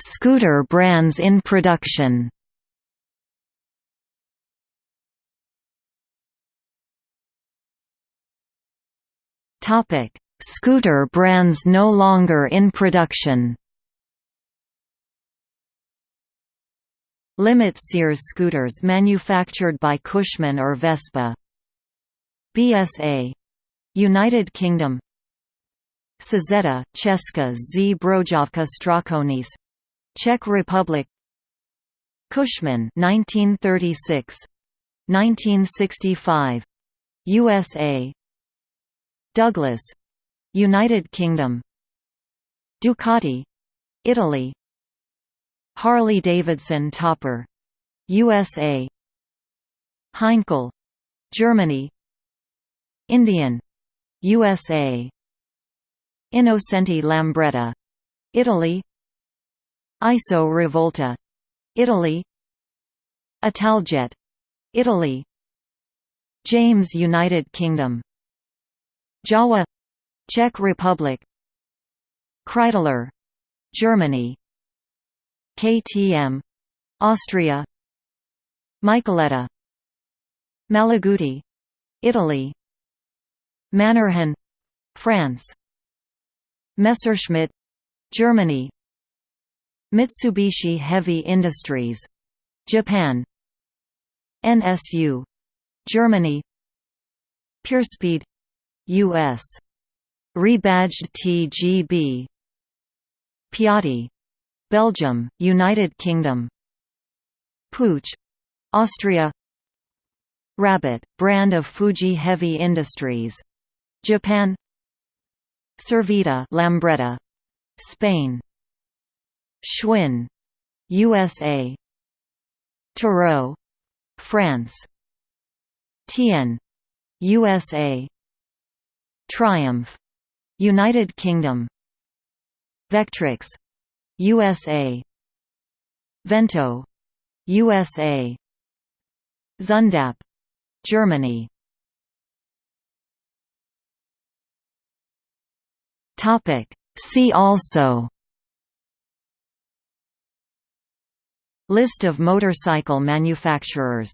Scooter brands in production. Topic: Scooter brands no longer in production. Limit Sears scooters manufactured by Cushman or Vespa. BSA United Kingdom Čezeta, Česká Zbrojovka Strakonice Czech Republic. Cushman 1936 1965 USA Douglas. United Kingdom. Ducati. Italy. Harley-Davidson Topper. USA Heinkel. Germany. Indian. USA Innocenti Lambretta. Italy. ISO Rivolta. Italy. Italjet. Italy. James United Kingdom. Jawa. Czech Republic. Kreidler. Germany. KTM Austria. Michaeletta Malaguti. Italy. Manurhin France Messerschmitt Germany Mitsubishi Heavy Industries Japan NSU Germany PureSpeed US rebadged TGB Piatti Belgium United Kingdom Puch Austria Rabbit brand of Fuji Heavy Industries Japan Serveta Lambretta Spain. Schwinn USA Terrot France. Tien USA Triumph United Kingdom. Vectrix USA Vento USA Zündapp Germany Topic. See also List of motorcycle manufacturers